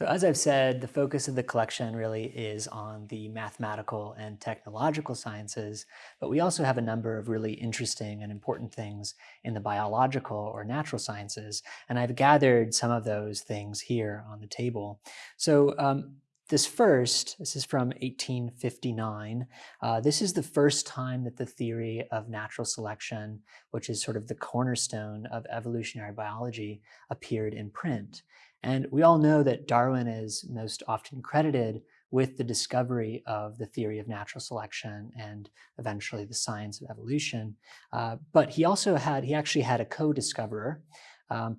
So as I've said, the focus of the collection really is on the mathematical and technological sciences, but we also have a number of really interesting and important things in the biological or natural sciences, and I've gathered some of those things here on the table. So um, this first, this is from 1859, uh, this is the first time that the theory of natural selection, which is sort of the cornerstone of evolutionary biology, appeared in print. And we all know that Darwin is most often credited with the discovery of the theory of natural selection and eventually the science of evolution. Uh, but he also had, he actually had a co-discoverer, um,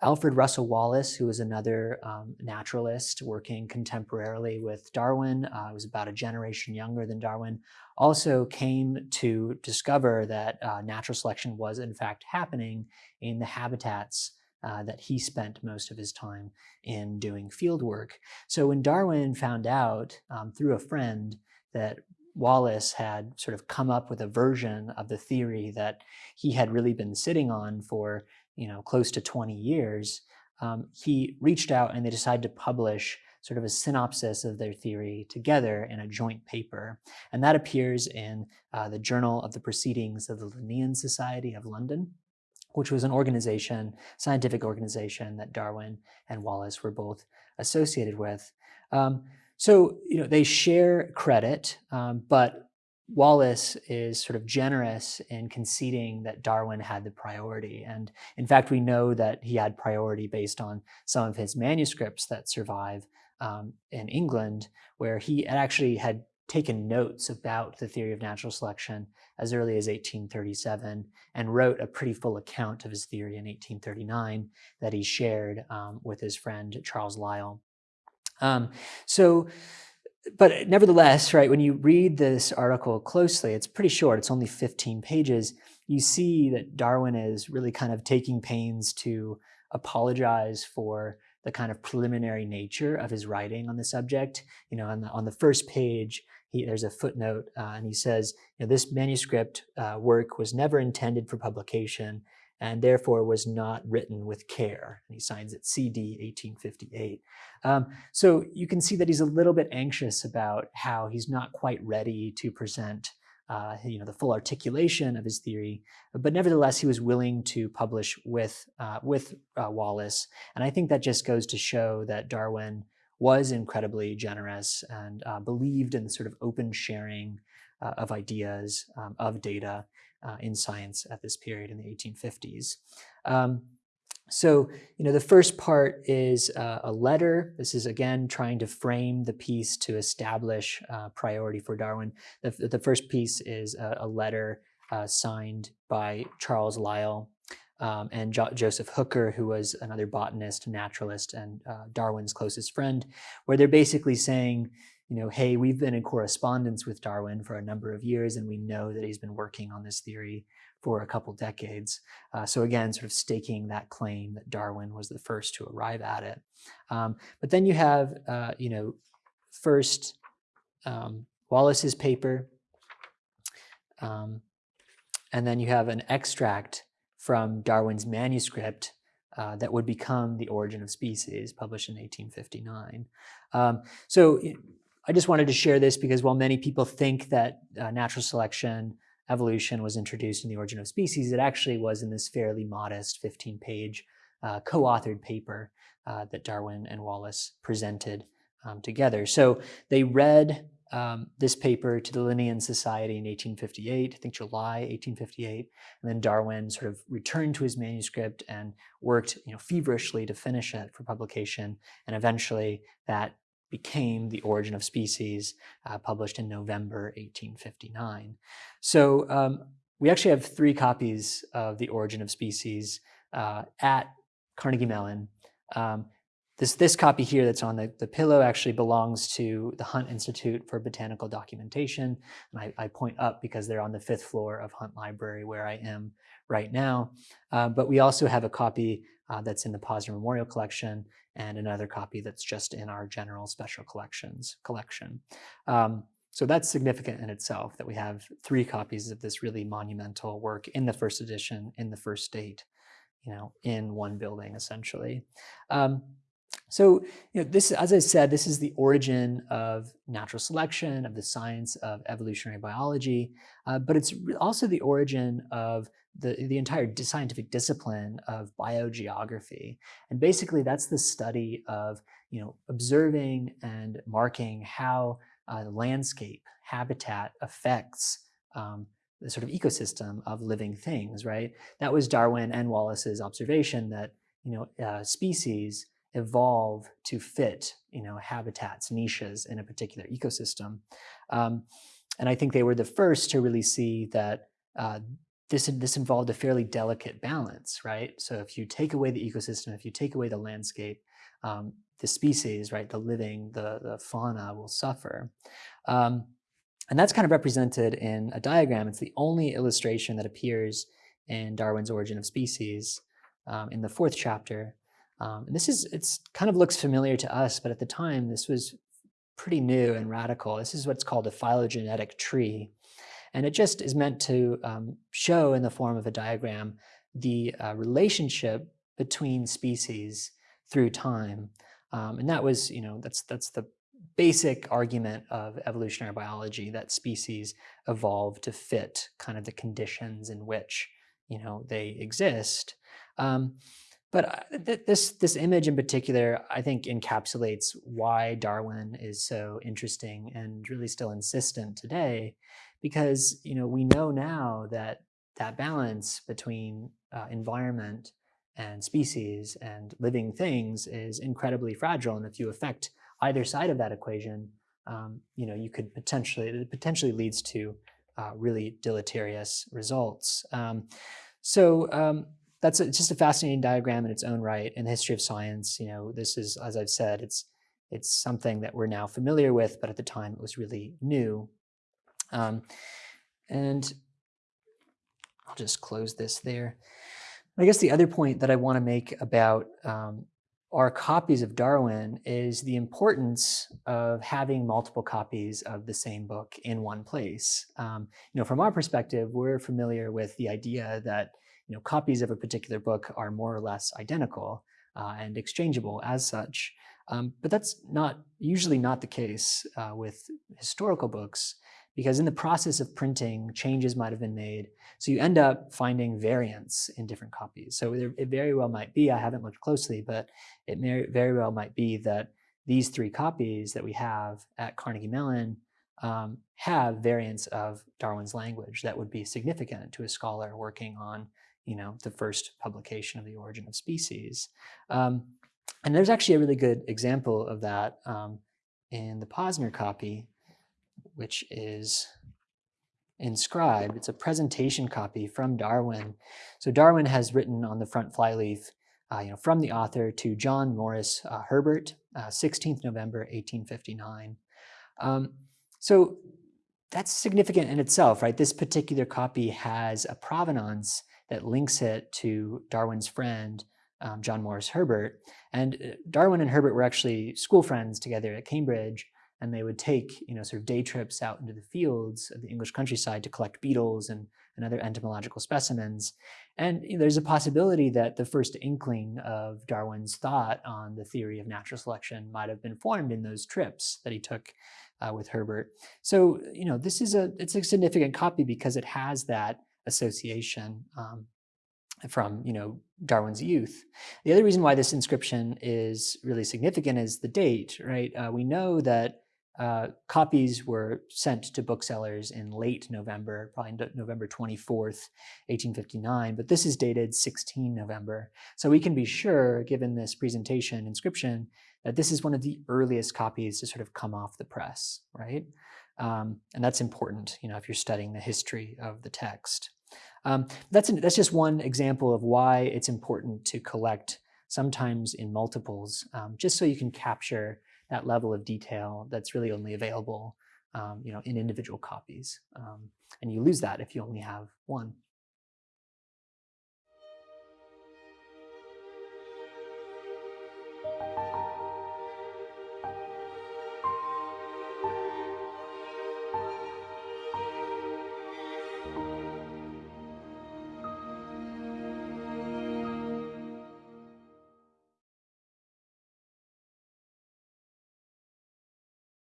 Alfred Russel Wallace, who was another um, naturalist working contemporarily with Darwin, uh, was about a generation younger than Darwin, also came to discover that uh, natural selection was in fact happening in the habitats uh, that he spent most of his time in doing field work. So when Darwin found out um, through a friend that Wallace had sort of come up with a version of the theory that he had really been sitting on for you know close to 20 years, um, he reached out and they decided to publish sort of a synopsis of their theory together in a joint paper. And that appears in uh, the Journal of the Proceedings of the Linnean Society of London which was an organization, scientific organization that Darwin and Wallace were both associated with. Um, so, you know, they share credit, um, but Wallace is sort of generous in conceding that Darwin had the priority. And in fact, we know that he had priority based on some of his manuscripts that survive um, in England, where he actually had taken notes about the theory of natural selection as early as 1837 and wrote a pretty full account of his theory in 1839 that he shared um, with his friend Charles Lyell. Um, so, but nevertheless, right, when you read this article closely, it's pretty short, it's only 15 pages, you see that Darwin is really kind of taking pains to apologize for the kind of preliminary nature of his writing on the subject. You know, on the, on the first page, he, there's a footnote uh, and he says, you know, this manuscript uh, work was never intended for publication and therefore was not written with care. And he signs it CD 1858. Um, so you can see that he's a little bit anxious about how he's not quite ready to present uh, you know, the full articulation of his theory, but nevertheless, he was willing to publish with, uh, with uh, Wallace. And I think that just goes to show that Darwin was incredibly generous and uh, believed in the sort of open sharing uh, of ideas, um, of data uh, in science at this period in the 1850s. Um, so, you know, the first part is uh, a letter. This is, again, trying to frame the piece to establish uh, priority for Darwin. The, the first piece is a, a letter uh, signed by Charles Lyell um, and jo Joseph Hooker, who was another botanist, naturalist, and uh, Darwin's closest friend, where they're basically saying, you know, hey, we've been in correspondence with Darwin for a number of years, and we know that he's been working on this theory for a couple decades. Uh, so again, sort of staking that claim that Darwin was the first to arrive at it. Um, but then you have, uh, you know, first um, Wallace's paper, um, and then you have an extract from Darwin's manuscript uh, that would become The Origin of Species, published in 1859. Um, so I just wanted to share this because while many people think that uh, natural selection evolution was introduced in The Origin of Species, it actually was in this fairly modest 15-page uh, co-authored paper uh, that Darwin and Wallace presented um, together. So they read um, this paper to the Linnean Society in 1858, I think July 1858, and then Darwin sort of returned to his manuscript and worked you know, feverishly to finish it for publication, and eventually that became The Origin of Species, uh, published in November 1859. So um, we actually have three copies of The Origin of Species uh, at Carnegie Mellon. Um, this, this copy here that's on the, the pillow actually belongs to the Hunt Institute for Botanical Documentation. And I, I point up because they're on the fifth floor of Hunt Library where I am right now. Uh, but we also have a copy uh, that's in the Posner Memorial Collection and another copy that's just in our general special collections collection. Um, so that's significant in itself that we have three copies of this really monumental work in the first edition, in the first date, you know, in one building essentially. Um, So, you know, this, as I said, this is the origin of natural selection, of the science of evolutionary biology, uh, but it's also the origin of the, the entire scientific discipline of biogeography. And basically that's the study of, you know, observing and marking how uh, landscape, habitat affects um, the sort of ecosystem of living things, right? That was Darwin and Wallace's observation that, you know, uh, species evolve to fit, you know, habitats, niches in a particular ecosystem. Um, and I think they were the first to really see that uh, this, this involved a fairly delicate balance, right? So if you take away the ecosystem, if you take away the landscape, um, the species, right, the living, the, the fauna will suffer. Um, and that's kind of represented in a diagram. It's the only illustration that appears in Darwin's Origin of Species um, in the fourth chapter. Um, and this is, it's kind of looks familiar to us, but at the time this was pretty new and radical. This is what's called a phylogenetic tree. And it just is meant to um, show in the form of a diagram the uh, relationship between species through time. Um, and that was, you know, that's, that's the basic argument of evolutionary biology that species evolve to fit kind of the conditions in which, you know, they exist. Um, but uh, th this, this image in particular, I think encapsulates why Darwin is so interesting and really still insistent today, because you know we know now that that balance between uh, environment and species and living things is incredibly fragile. And if you affect either side of that equation, um, you know, you could potentially, it potentially leads to uh, really deleterious results. Um, so um, that's a, just a fascinating diagram in its own right in the history of science. You know, this is, as I've said, it's it's something that we're now familiar with, but at the time it was really new. Um, and I'll just close this there. I guess the other point that I want to make about um, our copies of Darwin is the importance of having multiple copies of the same book in one place. Um, you know, from our perspective, we're familiar with the idea that you know, copies of a particular book are more or less identical uh, and exchangeable as such. Um, but that's not usually not the case uh, with historical books because in the process of printing, changes might have been made. So you end up finding variants in different copies. So there, it very well might be, I haven't looked closely, but it may, very well might be that these three copies that we have at Carnegie Mellon um, have variants of Darwin's language that would be significant to a scholar working on you know, the first publication of the origin of species. Um, and there's actually a really good example of that um, in the Posner copy, which is inscribed. It's a presentation copy from Darwin. So Darwin has written on the front flyleaf, uh, you know, from the author to John Maurice uh, Herbert, uh, 16th November, 1859. Um, so that's significant in itself, right? This particular copy has a provenance that links it to Darwin's friend, um, John Maurice Herbert. And uh, Darwin and Herbert were actually school friends together at Cambridge, and they would take, you know, sort of day trips out into the fields of the English countryside to collect beetles and, and other entomological specimens. And you know, there's a possibility that the first inkling of Darwin's thought on the theory of natural selection might have been formed in those trips that he took uh, with Herbert. So, you know, this is a, it's a significant copy because it has that association um, from you know Darwin's youth. The other reason why this inscription is really significant is the date, right? Uh, we know that uh, copies were sent to booksellers in late November, probably November 24th, 1859, but this is dated 16 November. So we can be sure, given this presentation inscription, that this is one of the earliest copies to sort of come off the press, right? Um, and that's important, you know, if you're studying the history of the text. Um, that's, an, that's just one example of why it's important to collect sometimes in multiples, um, just so you can capture that level of detail that's really only available um, you know, in individual copies. Um, and you lose that if you only have one.